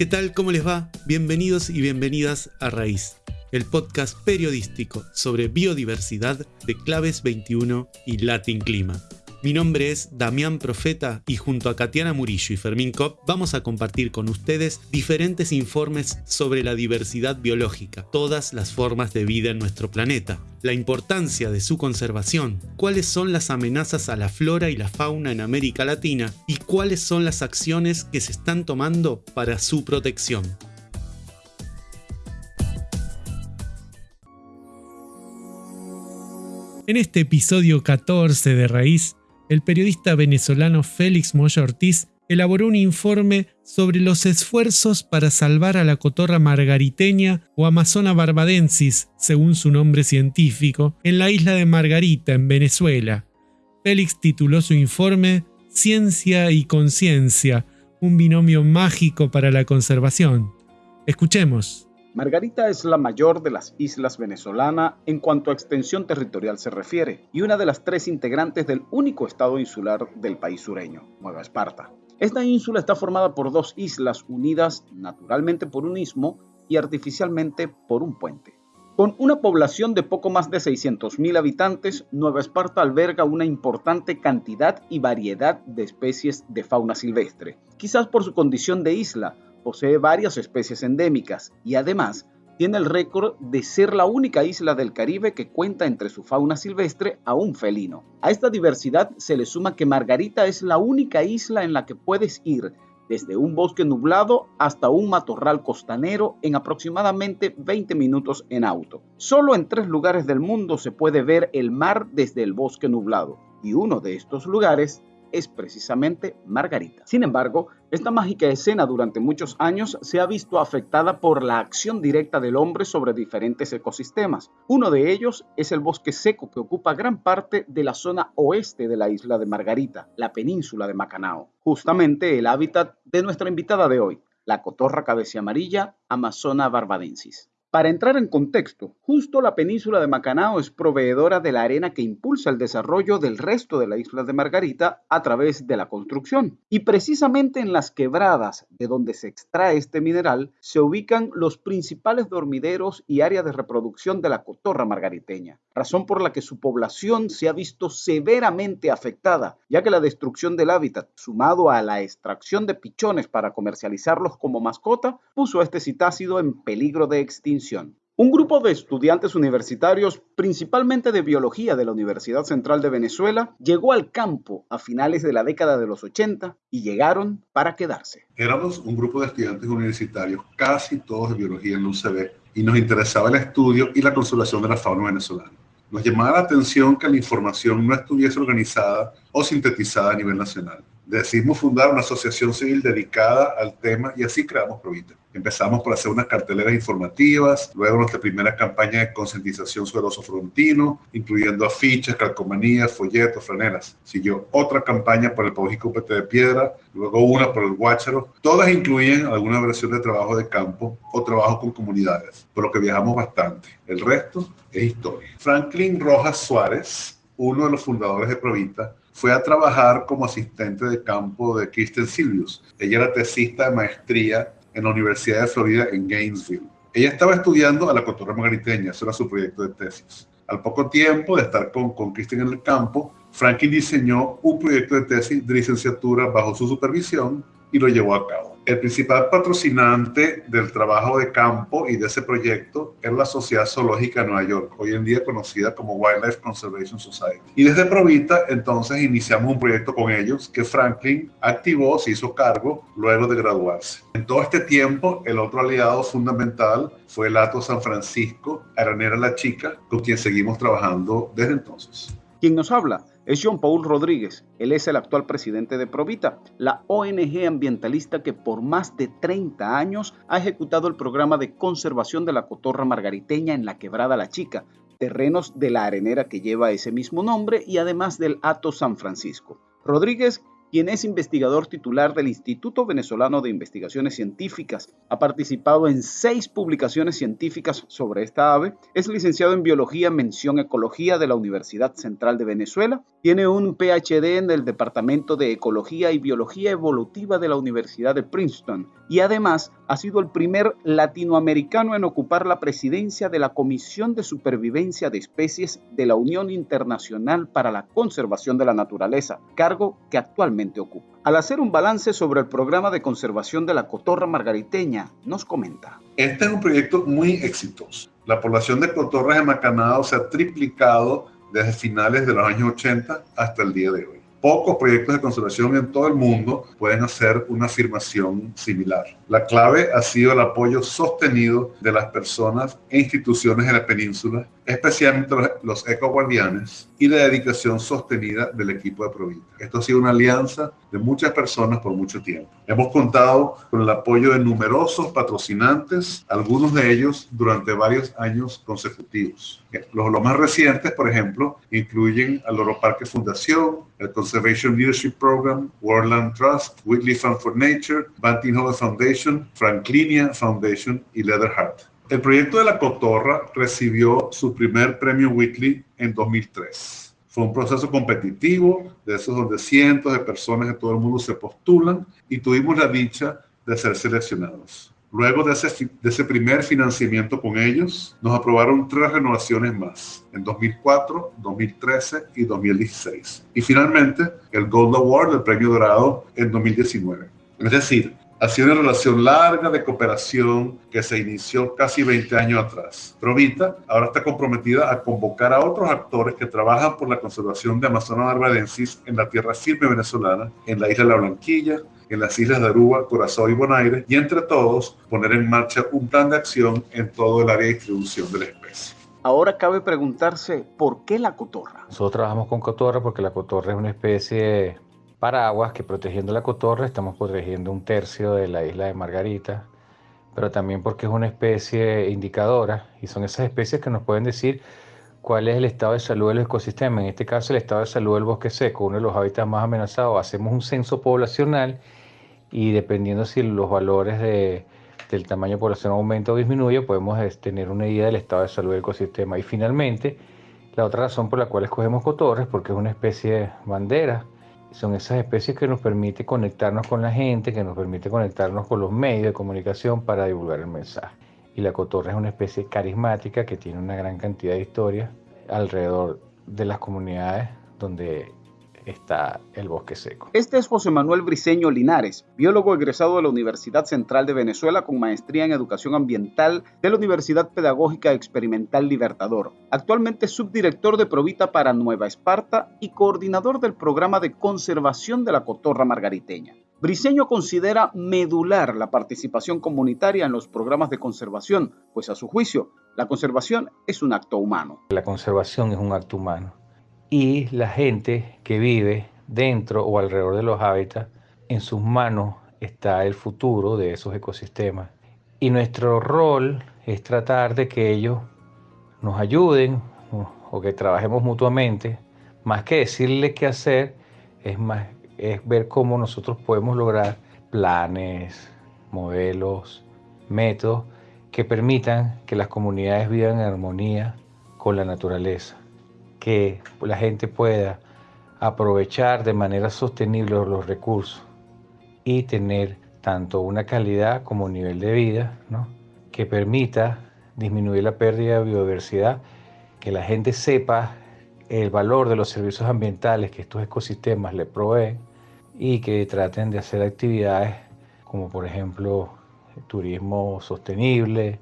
¿Qué tal? ¿Cómo les va? Bienvenidos y bienvenidas a Raíz, el podcast periodístico sobre biodiversidad de Claves 21 y Latin Clima. Mi nombre es Damián Profeta y junto a Katiana Murillo y Fermín Kopp vamos a compartir con ustedes diferentes informes sobre la diversidad biológica, todas las formas de vida en nuestro planeta, la importancia de su conservación, cuáles son las amenazas a la flora y la fauna en América Latina y cuáles son las acciones que se están tomando para su protección. En este episodio 14 de Raíz el periodista venezolano Félix Moya Ortiz elaboró un informe sobre los esfuerzos para salvar a la cotorra margariteña o Amazona barbadensis, según su nombre científico, en la isla de Margarita, en Venezuela. Félix tituló su informe Ciencia y Conciencia, un binomio mágico para la conservación. Escuchemos. Margarita es la mayor de las islas venezolanas en cuanto a extensión territorial se refiere y una de las tres integrantes del único estado insular del país sureño, Nueva Esparta. Esta ínsula está formada por dos islas unidas naturalmente por un istmo y artificialmente por un puente. Con una población de poco más de 600.000 habitantes, Nueva Esparta alberga una importante cantidad y variedad de especies de fauna silvestre, quizás por su condición de isla, posee varias especies endémicas y además tiene el récord de ser la única isla del Caribe que cuenta entre su fauna silvestre a un felino. A esta diversidad se le suma que Margarita es la única isla en la que puedes ir desde un bosque nublado hasta un matorral costanero en aproximadamente 20 minutos en auto. Solo en tres lugares del mundo se puede ver el mar desde el bosque nublado y uno de estos lugares es precisamente Margarita. Sin embargo, esta mágica escena durante muchos años se ha visto afectada por la acción directa del hombre sobre diferentes ecosistemas. Uno de ellos es el bosque seco que ocupa gran parte de la zona oeste de la isla de Margarita, la península de Macanao, justamente el hábitat de nuestra invitada de hoy, la cotorra cabeza amarilla Amazona barbadensis. Para entrar en contexto, justo la península de Macanao es proveedora de la arena que impulsa el desarrollo del resto de la isla de Margarita a través de la construcción. Y precisamente en las quebradas de donde se extrae este mineral se ubican los principales dormideros y áreas de reproducción de la cotorra margariteña, razón por la que su población se ha visto severamente afectada, ya que la destrucción del hábitat, sumado a la extracción de pichones para comercializarlos como mascota, puso a este citácido en peligro de extinción un grupo de estudiantes universitarios, principalmente de biología de la Universidad Central de Venezuela, llegó al campo a finales de la década de los 80 y llegaron para quedarse. Éramos un grupo de estudiantes universitarios, casi todos de biología en la UCB, y nos interesaba el estudio y la conservación de la fauna venezolana. Nos llamaba la atención que la información no estuviese organizada o sintetizada a nivel nacional. Decidimos fundar una asociación civil dedicada al tema y así creamos Provita. Empezamos por hacer unas carteleras informativas, luego nuestra primera campaña de concientización sobre el oso frontino, incluyendo afiches, calcomanías, folletos, franelas. Siguió otra campaña por el Paujico Pete de Piedra, luego una por el Guácharo. Todas incluyen alguna versión de trabajo de campo o trabajo con comunidades, por lo que viajamos bastante. El resto es historia. Franklin Rojas Suárez, uno de los fundadores de Provita, fue a trabajar como asistente de campo de Kristen Silvius. Ella era tesista de maestría en la Universidad de Florida en Gainesville. Ella estaba estudiando a la cotorra margariteña, ese era su proyecto de tesis. Al poco tiempo de estar con, con Kristen en el campo, Franklin diseñó un proyecto de tesis de licenciatura bajo su supervisión y lo llevó a cabo. El principal patrocinante del trabajo de campo y de ese proyecto es la Sociedad Zoológica de Nueva York, hoy en día conocida como Wildlife Conservation Society. Y desde Provita entonces iniciamos un proyecto con ellos que Franklin activó, se hizo cargo luego de graduarse. En todo este tiempo, el otro aliado fundamental fue el Ato San Francisco, Aranera La Chica, con quien seguimos trabajando desde entonces. ¿Quién nos habla? Es John Paul Rodríguez. Él es el actual presidente de Provita, la ONG ambientalista que por más de 30 años ha ejecutado el programa de conservación de la cotorra margariteña en la Quebrada La Chica, terrenos de la arenera que lleva ese mismo nombre y además del Ato San Francisco. Rodríguez quien es investigador titular del Instituto Venezolano de Investigaciones Científicas. Ha participado en seis publicaciones científicas sobre esta ave. Es licenciado en Biología, Mención Ecología de la Universidad Central de Venezuela. Tiene un PhD en el Departamento de Ecología y Biología Evolutiva de la Universidad de Princeton. Y además ha sido el primer latinoamericano en ocupar la presidencia de la Comisión de Supervivencia de Especies de la Unión Internacional para la Conservación de la Naturaleza, cargo que actualmente ocupa. Al hacer un balance sobre el programa de conservación de la cotorra margariteña, nos comenta. Este es un proyecto muy exitoso. La población de cotorras de Macanado se ha triplicado desde finales de los años 80 hasta el día de hoy. Pocos proyectos de conservación en todo el mundo pueden hacer una afirmación similar. La clave ha sido el apoyo sostenido de las personas e instituciones en la península, especialmente los ecoguardianes, y la dedicación sostenida del equipo de Provita. Esto ha sido una alianza de muchas personas por mucho tiempo. Hemos contado con el apoyo de numerosos patrocinantes, algunos de ellos durante varios años consecutivos. Los, más recientes, por ejemplo, incluyen al Oro Parque Fundación, el Conservation Leadership Program, Worldland Trust, Whitley Fund for Nature, Banting Hall Foundation, Franklinia Foundation y Leatherheart. El proyecto de la cotorra recibió su primer premio Whitley en 2003. Fue un proceso competitivo, de esos donde cientos de personas de todo el mundo se postulan y tuvimos la dicha de ser seleccionados. Luego de ese, primer financiamiento con ellos, nos aprobaron tres renovaciones más, en 2004, 2013 y 2016. Y finalmente, el Gold Award, el premio dorado, en 2019. Es decir, ha sido una relación larga de cooperación que se inició casi 20 años atrás. Provita ahora está comprometida a convocar a otros actores que trabajan por la conservación de Amazonas barbadensis en la tierra firme venezolana, en la isla de La Blanquilla, en las islas de Aruba, Curazao y Bonaire, y entre todos poner en marcha un plan de acción en todo el área de distribución de la especie. Ahora cabe preguntarse, ¿por qué la cotorra? Nosotros trabajamos con cotorra porque la cotorra es una especie paraguas que protegiendo la cotorra estamos protegiendo un tercio de la isla de Margarita, pero también porque es una especie indicadora y son esas especies que nos pueden decir cuál es el estado de salud del ecosistema. En este caso, el estado de salud del bosque seco, uno de los hábitats más amenazados. Hacemos un censo poblacional y dependiendo si los valores de, del tamaño de población aumenta o disminuye, podemos tener una idea del estado de salud del ecosistema. Y finalmente, la otra razón por la cual escogemos cotorres, porque es una especie bandera. Son esas especies que nos permite conectarnos con la gente, que nos permite conectarnos con los medios de comunicación para divulgar el mensaje. Y la cotorra es una especie carismática que tiene una gran cantidad de historias alrededor de las comunidades donde está el bosque seco. Este es José Manuel Briceño Linares, biólogo egresado de la Universidad Central de Venezuela con maestría en educación ambiental de la Universidad Pedagógica Experimental Libertador. Actualmente es subdirector de Provita para Nueva Esparta y coordinador del programa de conservación de la cotorra margariteña. Briceño considera medular la participación comunitaria en los programas de conservación, pues a su juicio, la conservación es un acto humano. La conservación es un acto humano y la gente que vive dentro o alrededor de los hábitats, en sus manos está el futuro de esos ecosistemas. Y nuestro rol es tratar de que ellos nos ayuden o que trabajemos mutuamente. Más que decirle qué hacer, es, más, es ver cómo nosotros podemos lograr planes, modelos, métodos que permitan que las comunidades vivan en armonía con la naturaleza que la gente pueda aprovechar de manera sostenible los recursos y tener tanto una calidad como un nivel de vida que permita disminuir la pérdida de biodiversidad, que la gente sepa el valor de los servicios ambientales que estos ecosistemas le proveen y que traten de hacer actividades como por ejemplo turismo sostenible,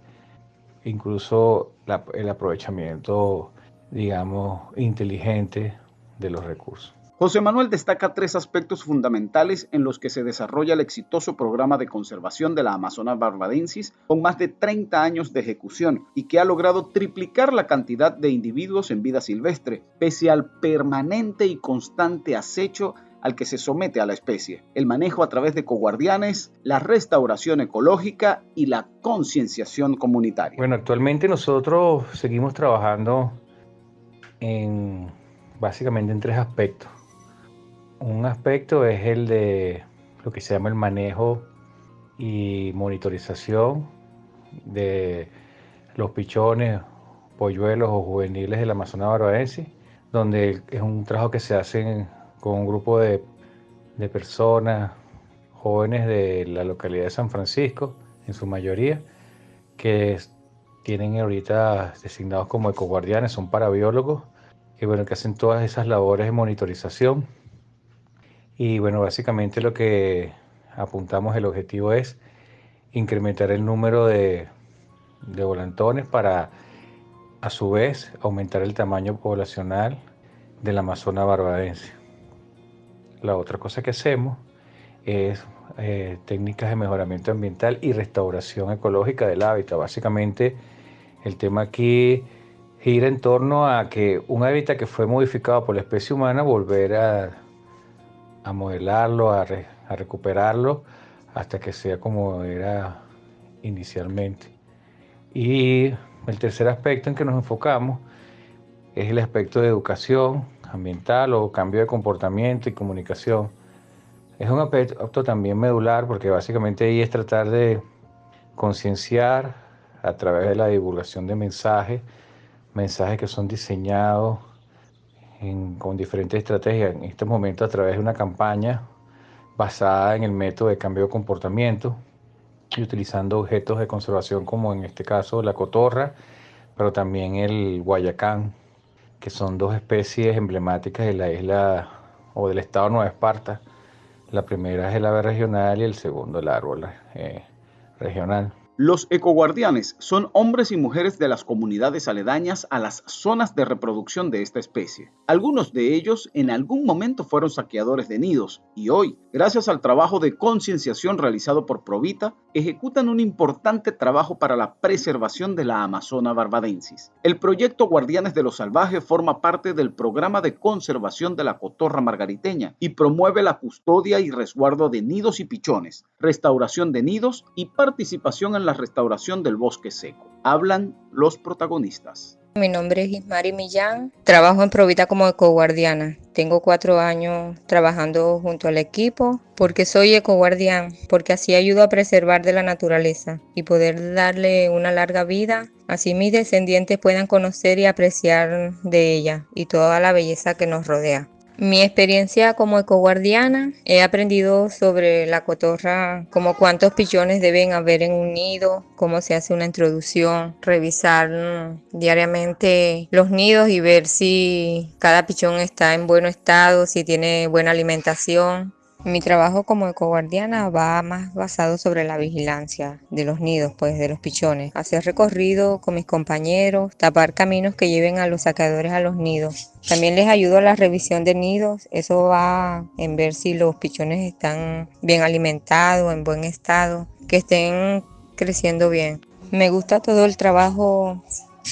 incluso el aprovechamiento digamos, inteligente de los recursos. José Manuel destaca tres aspectos fundamentales en los que se desarrolla el exitoso programa de conservación de la Amazonas barbadensis con más de 30 años de ejecución y que ha logrado triplicar la cantidad de individuos en vida silvestre, pese al permanente y constante acecho al que se somete a la especie, el manejo a través de coguardianes, la restauración ecológica y la concienciación comunitaria. Bueno, actualmente nosotros seguimos trabajando en, básicamente en tres aspectos. Un aspecto es el de lo que se llama el manejo y monitorización de los pichones, polluelos o juveniles del Amazonas barbadense, donde es un trabajo que se hace con un grupo de, de personas jóvenes de la localidad de San Francisco, en su mayoría, que tienen ahorita designados como ecoguardianes, son parabiólogos, que bueno, que hacen todas esas labores de monitorización. Y bueno, básicamente lo que apuntamos, el objetivo es incrementar el número de, de volantones para a su vez aumentar el tamaño poblacional del Amazonas barbadense. La otra cosa que hacemos es eh, técnicas de mejoramiento ambiental y restauración ecológica del hábitat. Básicamente el tema aquí gira en torno a que un hábitat que fue modificado por la especie humana, volver a, a modelarlo, a, a recuperarlo hasta que sea como era inicialmente. Y el tercer aspecto en que nos enfocamos es el aspecto de educación ambiental o cambio de comportamiento y comunicación. Es un aspecto también medular porque básicamente ahí es tratar de concienciar a través de la divulgación de mensajes, mensajes que son diseñados con diferentes estrategias, en este momento a través de una campaña basada en el método de cambio de comportamiento y utilizando objetos de conservación como en este caso la cotorra, pero también el guayacán, que son dos especies emblemáticas de la isla o del estado de Nueva Esparta la primera es el ave regional y el segundo el árbol eh, regional. Los ecoguardianes son hombres y mujeres de las comunidades aledañas a las zonas de reproducción de esta especie. Algunos de ellos en algún momento fueron saqueadores de nidos y hoy, gracias al trabajo de concienciación realizado por Provita, ejecutan un importante trabajo para la preservación de la Amazona barbadensis. El proyecto Guardianes de lo Salvaje forma parte del programa de conservación de la cotorra margariteña y promueve la custodia y resguardo de nidos y pichones, restauración de nidos y participación en la restauración del bosque seco. Hablan los protagonistas. Mi nombre es Ismari Millán, trabajo en Provita como ecoguardiana. Tengo cuatro años trabajando junto al equipo porque soy ecoguardián, porque así ayudo a preservar de la naturaleza y poder darle una larga vida. Así mis descendientes puedan conocer y apreciar de ella y toda la belleza que nos rodea. Mi experiencia como ecoguardiana, he aprendido sobre la cotorra, como cuántos pichones deben haber en un nido, cómo se hace una introducción, revisar mm, diariamente los nidos y ver si cada pichón está en buen estado, si tiene buena alimentación. Mi trabajo como ecoguardiana va más basado sobre la vigilancia de los nidos, pues de los pichones. Hacer recorrido con mis compañeros, tapar caminos que lleven a los sacadores a los nidos. También les ayudo a la revisión de nidos. Eso va en ver si los pichones están bien alimentados, en buen estado, que estén creciendo bien. Me gusta todo el trabajo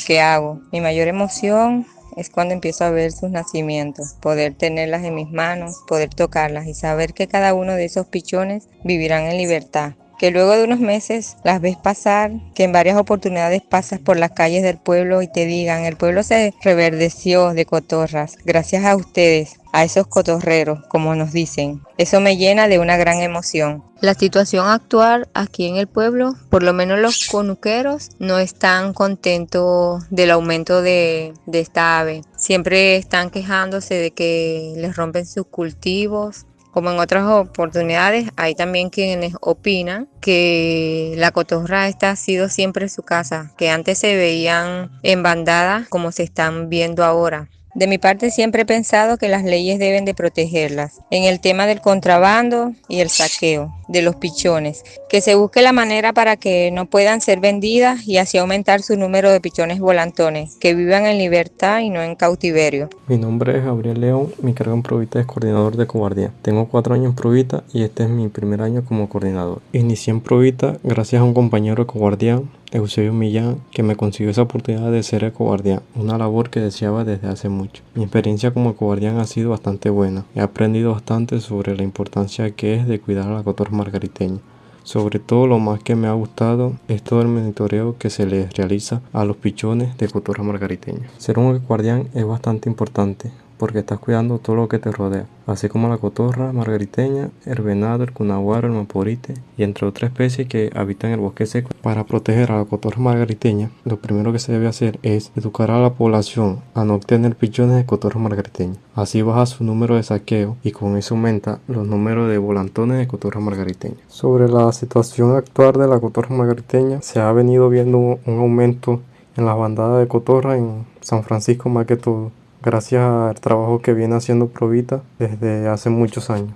que hago. Mi mayor emoción es cuando empiezo a ver sus nacimientos, poder tenerlas en mis manos, poder tocarlas y saber que cada uno de esos pichones vivirán en libertad. Que luego de unos meses las ves pasar, que en varias oportunidades pasas por las calles del pueblo y te digan, el pueblo se reverdeció de cotorras, gracias a ustedes, a esos cotorreros, como nos dicen. Eso me llena de una gran emoción. La situación actual aquí en el pueblo, por lo menos los conuqueros no están contentos del aumento de, esta ave. Siempre están quejándose de que les rompen sus cultivos, como en otras oportunidades, hay también quienes opinan que la cotorra esta ha sido siempre su casa, que antes se veían en bandadas como se están viendo ahora. De mi parte siempre he pensado que las leyes deben de protegerlas. En el tema del contrabando y el saqueo de los pichones, que se busque la manera para que no puedan ser vendidas y así aumentar su número de pichones volantones, que vivan en libertad y no en cautiverio. Mi nombre es Gabriel León, mi cargo en Provita es coordinador de Cobardía. Tengo cuatro años en Provita y este es mi primer año como coordinador. Inicié en Provita gracias a un compañero de Cobardía Eusebio Millán, que me consiguió esa oportunidad de ser ecoguardián, una labor que deseaba desde hace mucho. Mi experiencia como ecoguardián ha sido bastante buena. He aprendido bastante sobre la importancia que es de cuidar a la cotorra margariteña. Sobre todo lo más que me ha gustado es todo el monitoreo que se les realiza a los pichones de cotorra margariteña. Ser un ecoguardián es bastante importante porque estás cuidando todo lo que te rodea, así como la cotorra margariteña, el venado, el cunaguaro, el maporite y entre otras especies que habitan el bosque seco. Para proteger a la cotorra margariteña, lo primero que se debe hacer es educar a la población a no obtener pichones de cotorra margariteña. Así baja su número de saqueo y con eso aumenta los números de volantones de cotorra margariteña. Sobre la situación actual de la cotorra margariteña, se ha venido viendo un aumento en las bandadas de cotorra en San Francisco más que todo, gracias al trabajo que viene haciendo Provita desde hace muchos años.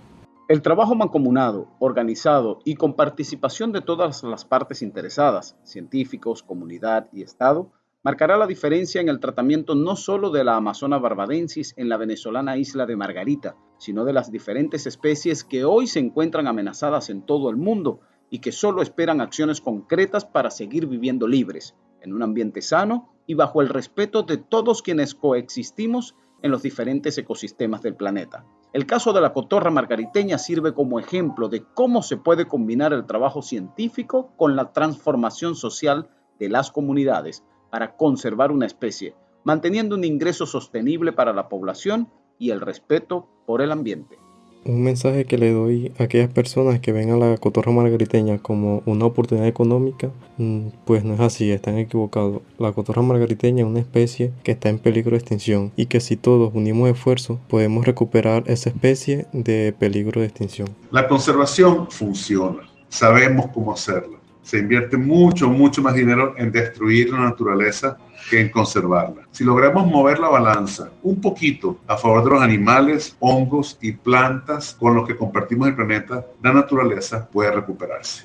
El trabajo mancomunado, organizado y con participación de todas las partes interesadas, científicos, comunidad y Estado, marcará la diferencia en el tratamiento no solo de la Amazona barbadensis en la venezolana isla de Margarita, sino de las diferentes especies que hoy se encuentran amenazadas en todo el mundo y que solo esperan acciones concretas para seguir viviendo libres, en un ambiente sano y bajo el respeto de todos quienes coexistimos en los diferentes ecosistemas del planeta. El caso de la cotorra margariteña sirve como ejemplo de cómo se puede combinar el trabajo científico con la transformación social de las comunidades para conservar una especie, manteniendo un ingreso sostenible para la población y el respeto por el ambiente. Un mensaje que le doy a aquellas personas que ven a la cotorra margariteña como una oportunidad económica, mm, pues no es así, están equivocados. La cotorra margariteña es una especie que está en peligro de extinción y que si todos unimos esfuerzos podemos recuperar esa especie de peligro de extinción. La conservación funciona, sabemos cómo hacerla se invierte mucho, mucho más dinero en destruir la naturaleza que en conservarla. Si logramos mover la balanza un poquito a favor de los animales, hongos y plantas con los que compartimos el planeta, la naturaleza puede recuperarse.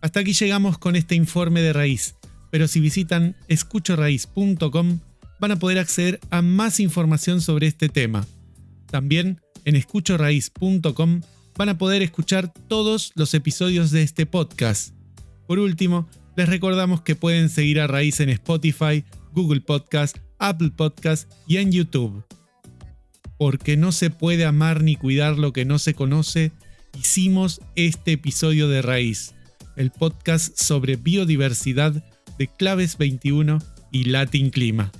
Hasta aquí llegamos con este informe de raíz, pero si visitan escuchoraíz.com van a poder acceder a más información sobre este tema. También en escuchoraíz.com van a poder escuchar todos los episodios de este podcast. Por último, les recordamos que pueden seguir a Raíz en Spotify, Google Podcast, Apple Podcast y en YouTube. Porque no se puede amar ni cuidar lo que no se conoce, hicimos este episodio de Raíz, el podcast sobre biodiversidad de Claves 21 y Latin Clima.